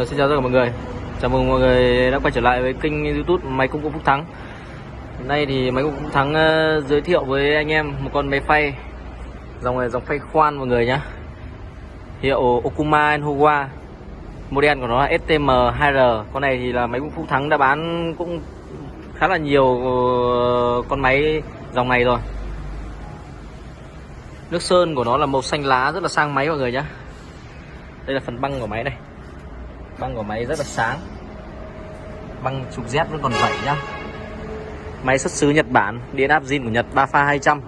Uh, xin chào tất cả mọi người. Chào mừng mọi người đã quay trở lại với kênh youtube Máy Công cụ Phúc Thắng. Hôm nay thì Máy Công cụ Phúc Thắng uh, giới thiệu với anh em một con máy phay. Dòng này dòng phay khoan mọi người nhá. Hiệu Okuma Enhowa Model của nó là STM2R Con này thì là Máy Công cụ Phúc Thắng đã bán cũng khá là nhiều ờ, con máy dòng này rồi. Nước sơn của nó là màu xanh lá rất là sang máy mọi người nhá. Đây là phần băng của máy này băng của máy rất là sáng. Băng trục Z vẫn còn vẩy nhá. Máy xuất xứ Nhật Bản điện áp zin của Nhật 3 pha 200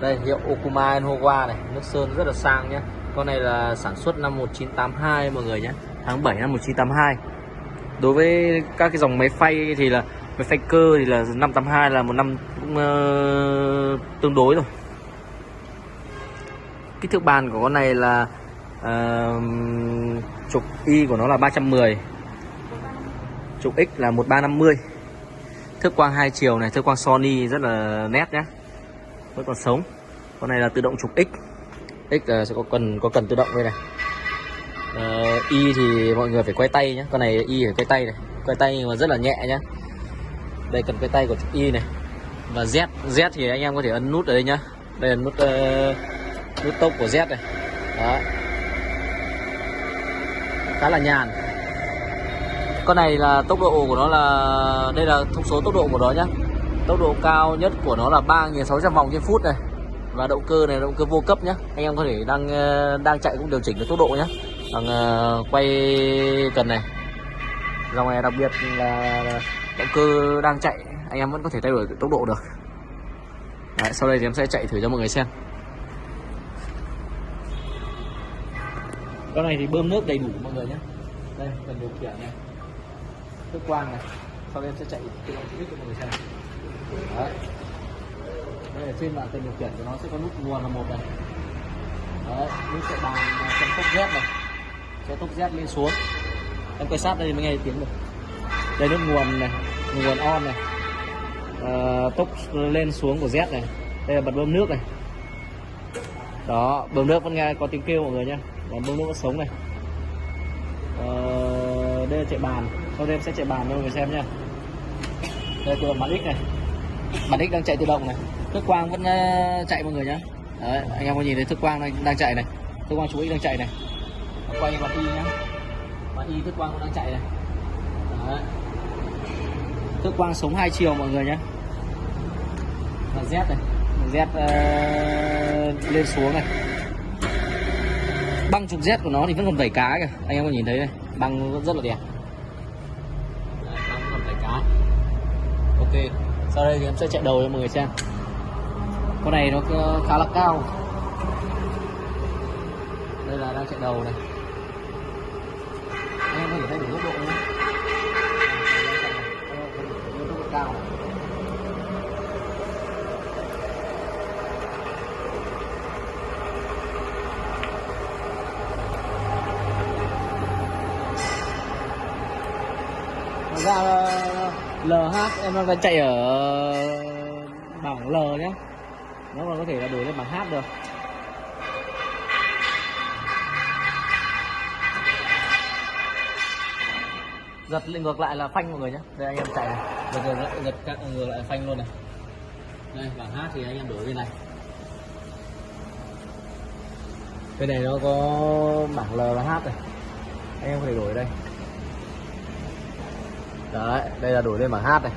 đây hiệu Okuma Enhowa này nước sơn rất là sang nhá. Con này là sản xuất năm 1982 mọi người nhé tháng 7 năm 1982 đối với các cái dòng máy phay thì là máy phay cơ thì là năm 82 là một năm cũng uh, tương đối rồi. Kích thước bàn của con này là uh, trục Y của nó là 310 trục X là 1350 thước quang hai chiều này thước quang Sony rất là nét nhé vẫn còn sống. Con này là tự động trục X. X là sẽ có cần có cần tự động đây này. À, Y thì mọi người phải quay tay nhé con này Y phải quay tay này. Quay tay nhưng mà rất là nhẹ nhé đây cần quay tay của trục Y này. Và Z Z thì anh em có thể ấn nút ở đây nhá. Đây là nút uh, nút tốc của Z này. Đó khá là nhàn. Con này là tốc độ của nó là đây là thông số tốc độ của nó nhá. Tốc độ cao nhất của nó là 3.600 vòng trên phút này. Và động cơ này động cơ vô cấp nhá. Anh em có thể đang ờ, đang chạy cũng điều chỉnh được tốc độ nhá. Bằng uh, quay cần này. Dòng này đặc biệt là động cơ đang chạy anh em vẫn có thể thay đổi tốc độ được. Đấy, sau đây thì em sẽ chạy thử cho mọi người xem. Con này thì bơm nước đầy đủ mọi người nhé. Đây cần điều khiển này. Nước quang này. Sau đây em sẽ chạy tự động cho mọi người xem đấy. Đây là trên bảng cần điều khiển của nó sẽ có nút nguồn là một này. Đấy nút chạy bàn chân tốc z này. Cho tốc z lên xuống. Em quay sát đây mới nghe tiếng được. Đây nút nguồn này nguồn on này. À, tốc lên xuống của z này. Đây là bật bơm nước này. Đó bơm nước vẫn nghe có tiếng kêu mọi người nhé còn bơm nước vẫn sống này. Ờ, đây là chạy bàn. Sau đây em sẽ chạy bàn cho mọi người xem nha đây là bản x này. Bản x đang chạy tự động này. Thước quang vẫn ờ, chạy mọi người nhé Đấy, anh em có nhìn thấy thước quang đang, đang chạy này. Thước quang chú ý đang chạy này. Quay mặt y nhá. Mặt y thước quang cũng đang chạy này. Đấy. thước quang sống hai chiều mọi người nhé và z này. Z uh, lên xuống này băng trục Z của nó thì vẫn còn vảy cá kìa anh em có nhìn thấy đây băng vẫn rất là đẹp Đấy, băng còn vảy cá ok sau đây thì em sẽ chạy đầu cho mọi người xem con này nó khá là cao đây là đang chạy đầu này anh em có thể thấy được tốc độ không? tốc độ cao này LH em đang chạy ở bảng L nhé nó còn có thể là đổi lên bảng H được. Giật lên ngược lại là phanh mọi người nhé đây anh em chạy này. Giật giật, lại giật các ngược lại phanh luôn này. Đây bảng H thì anh em đổi bên này. Bên này nó có bảng L và H này. Anh em có thể đổi đây đấy, đây là đổi lên bảng hát này.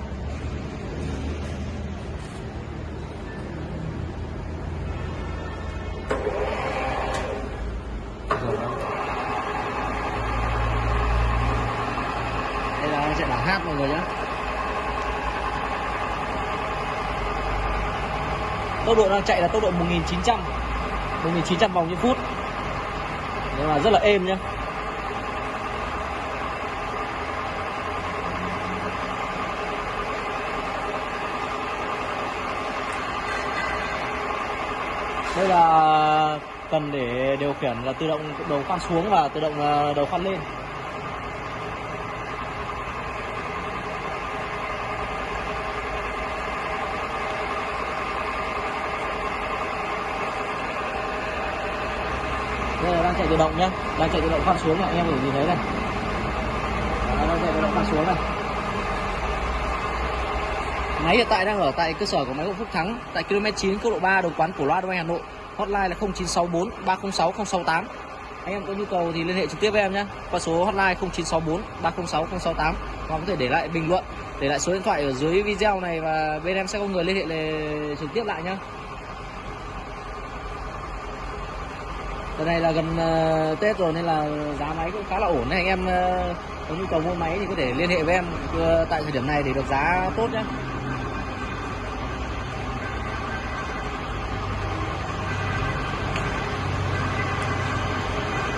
Đây là sẽ bảng hát mọi người nhé tốc độ đang chạy là tốc độ 1900 1900 vòng trên phút. Nhưng mà rất là êm nhá. Đây là cần để điều khiển là tự động đầu khoan xuống và tự động ờ, đầu khoan lên. Đây là đang chạy tự động nhé, đang chạy tự động khoan xuống này anh em có thể nhìn thấy này. Đang chạy tự động khoan xuống này. Máy hiện tại đang ở tại cơ sở của máy gỗ Phúc Thắng tại km 9 quốc lộ 3 đồng quán Cổ Loa Đông Anh Hà Nội. Hotline là 0964 306 068. Anh em có nhu cầu thì liên hệ trực tiếp với em nhé. Qua số hotline 0964 306 068 hoặc có thể để lại bình luận, để lại số điện thoại ở dưới video này và bên em sẽ có người liên hệ để trực tiếp lại nhé. Đợt này là gần uh, Tết rồi nên là giá máy cũng khá là ổn nên anh em uh, có nhu cầu mua máy thì có thể liên hệ với em uh, tại thời điểm này để được giá tốt nhé.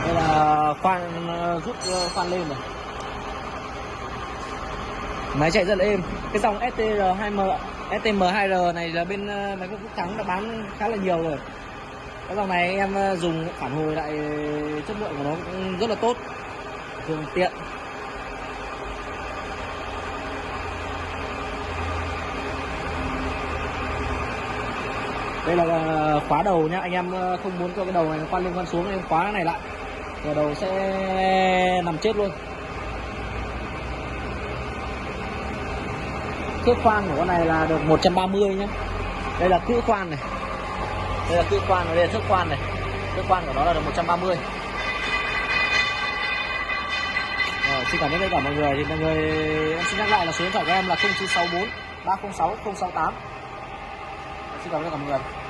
đây là khoan rút khoan lên rồi máy chạy rất là êm. Cái dòng STR2M STM2R này là bên ờ, máy quốc Thắng đã bán khá là nhiều rồi. Cái dòng này em ờ, dùng phản hồi lại ờ, chất lượng của nó cũng rất là tốt. Thường tiện. Đây là khóa đầu nhá. Anh em không muốn cho cái đầu này nó khoan lên khoan xuống, em khóa cái này lại và đầu sẽ nằm chết luôn. Thước khoan của con này là được 130 nhé đây là cữ khoan này. Đây là cữ khoan và đây là thước khoan này. Thước khoan của nó là được 130 Rồi, xin cảm ơn tất cả mọi người. Thì mọi người em xin nhắc lại là số điện thoại của em là 0964 306 068 xin cảm ơn tất cả mọi người.